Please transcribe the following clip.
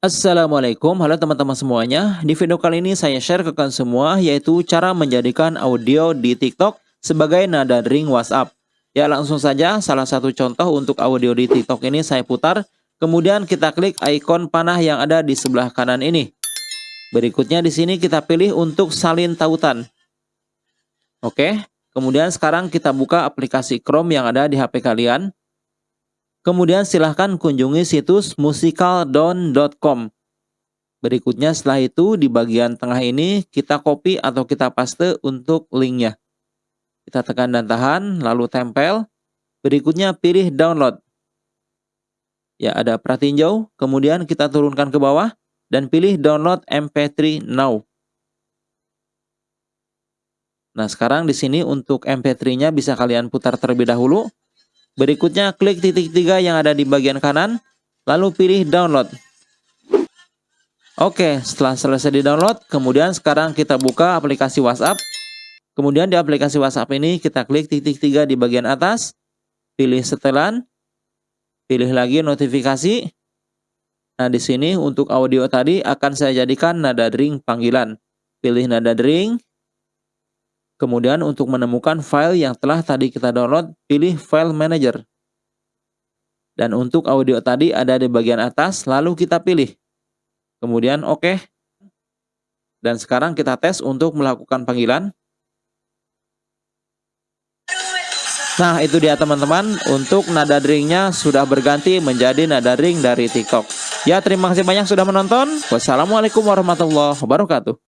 Assalamualaikum, halo teman-teman semuanya. Di video kali ini saya share ke kalian semua yaitu cara menjadikan audio di TikTok sebagai nada ring WhatsApp. Ya langsung saja salah satu contoh untuk audio di TikTok ini saya putar. Kemudian kita klik ikon panah yang ada di sebelah kanan ini. Berikutnya di sini kita pilih untuk salin tautan. Oke, kemudian sekarang kita buka aplikasi Chrome yang ada di HP kalian. Kemudian silahkan kunjungi situs musicaldown.com. Berikutnya setelah itu di bagian tengah ini kita copy atau kita paste untuk linknya. Kita tekan dan tahan, lalu tempel. Berikutnya pilih download. Ya ada pratinjau, kemudian kita turunkan ke bawah dan pilih download MP3 now. Nah sekarang di sini untuk MP3-nya bisa kalian putar terlebih dahulu. Berikutnya klik titik tiga yang ada di bagian kanan, lalu pilih download. Oke, setelah selesai di download, kemudian sekarang kita buka aplikasi WhatsApp. Kemudian di aplikasi WhatsApp ini kita klik titik tiga di bagian atas, pilih setelan, pilih lagi notifikasi. Nah, di sini untuk audio tadi akan saya jadikan nada ring panggilan. Pilih nada ring, Kemudian untuk menemukan file yang telah tadi kita download, pilih File Manager. Dan untuk audio tadi ada di bagian atas, lalu kita pilih. Kemudian oke. Dan sekarang kita tes untuk melakukan panggilan. Nah itu dia teman-teman, untuk nada ringnya sudah berganti menjadi nada ring dari TikTok. Ya terima kasih banyak sudah menonton. Wassalamualaikum warahmatullahi wabarakatuh.